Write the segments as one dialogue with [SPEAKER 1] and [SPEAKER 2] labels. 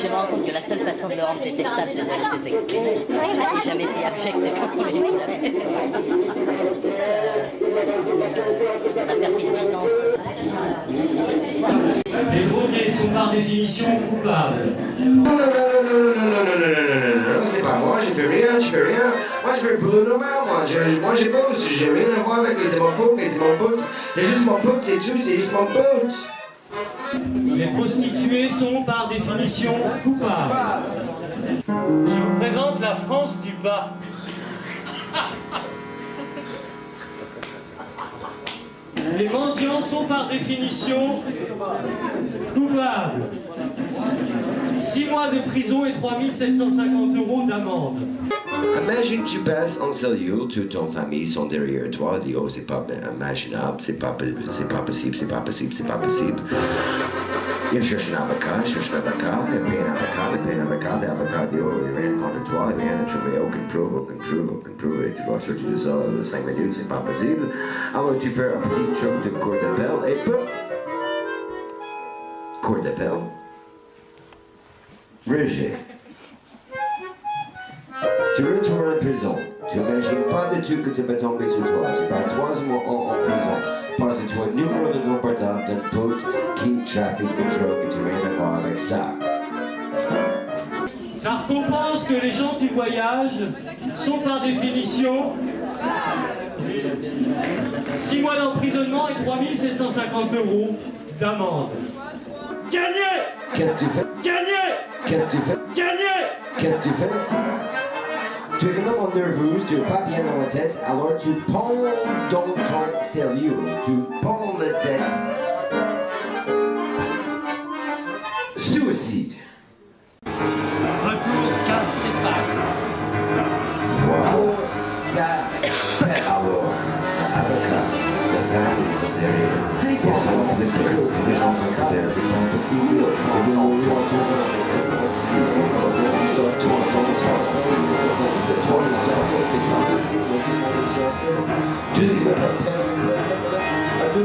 [SPEAKER 1] je me rends compte que la seule façon de le rendre détestable, c'est de le laisser s'exprimer. N'est jamais si abject a fait. Euh, la.
[SPEAKER 2] Les drogués sont par définition coupables.
[SPEAKER 3] Non, non, non, non, non, non, non, non, non, non, non, non, c'est pas moi, j'ai fait rien, j'ai fait rien. Moi, je fais le boulot normal, moi. Je, moi, j'ai pas, j'ai rien à voir avec les mon pote, c'est mon pote. C'est juste mon pote, c'est tout, c'est juste mon pote.
[SPEAKER 2] Les prostituées sont par définition coupables. Je vous présente la France du bas. Les mendiants sont par définition coupables. 6 mois de prison et 3750 euros d'amende.
[SPEAKER 3] Imagine tu passes en cellule, toute ton famille sont derrière toi, dis oh c'est pas imaginable, c'est pas, c'est pas possible, c'est pas possible, c'est pas possible. Il cherche un avocat, il cherche un avocat, il paye un avocat, il paye un avocat, l'avocat dit oh il rien contre toi, il vient de trouver aucune preuve, aucune preuve, aucune preuve, et tu vas sortir de ça de 5 minutes, c'est pas possible. Alors tu fais un petit truc de cour d'appel et peu. Cour d'appel. Rejet. Tu retournes en prison. Tu n'imagines pas du tout que tu vas tomber sur toi. Tu passes trois mois en, prison. Parce que tu as un numéro de nom portable d'un pote qui trafique de drogue et tu rien à voir avec ça.
[SPEAKER 2] Sarko pense que les gens du voyage sont par définition 6 mois d'emprisonnement et 3750 euros d'amende. Gagné
[SPEAKER 3] Qu'est-ce que tu fais?
[SPEAKER 2] Gagné
[SPEAKER 3] Qu'est-ce que tu fais?
[SPEAKER 2] Gagné
[SPEAKER 3] Qu'est-ce que tu fais? Tu es un homme nerveux, tu n'es pas bien dans la tête, alors tu pends dans ton sérieux. Tu pends la tête. Suicide.
[SPEAKER 2] Retour 15 départ.
[SPEAKER 3] Wow. Alors, avocat, la famille sont derrière. Ils sont flippés, les gens sont derrière, c'est pas possible.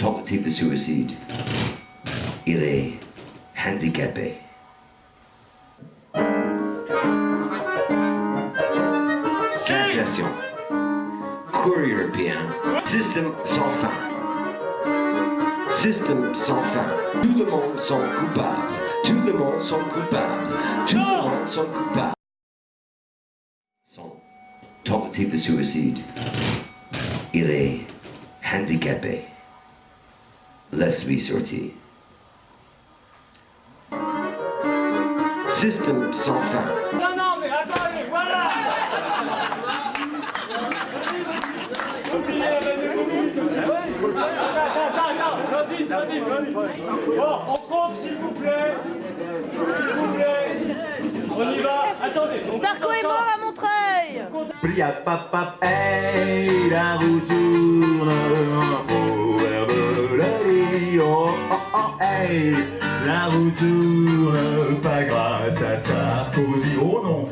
[SPEAKER 4] tentative de suicide, il est handicapé. Sensation. Cour européen. Système sans fin. Système sans fin. Tout le monde sont coupables. Tout le monde sont coupables. Tout le monde sont coupables. Son tentative de suicide. Il est handicapé. Laisse-lui sortir. Système sans fin.
[SPEAKER 2] Non, non, mais attendez, voilà Attends, attends, attends. Bon, on compte s'il vous plaît. S'il vous plaît. On y va. Attendez. on
[SPEAKER 5] Sarko est mort à Montreuil
[SPEAKER 6] Plia papa, hey, la roue tourne oh, oh, oh, hey, la roue tourne, pas grâce à Sarkozy, oh non.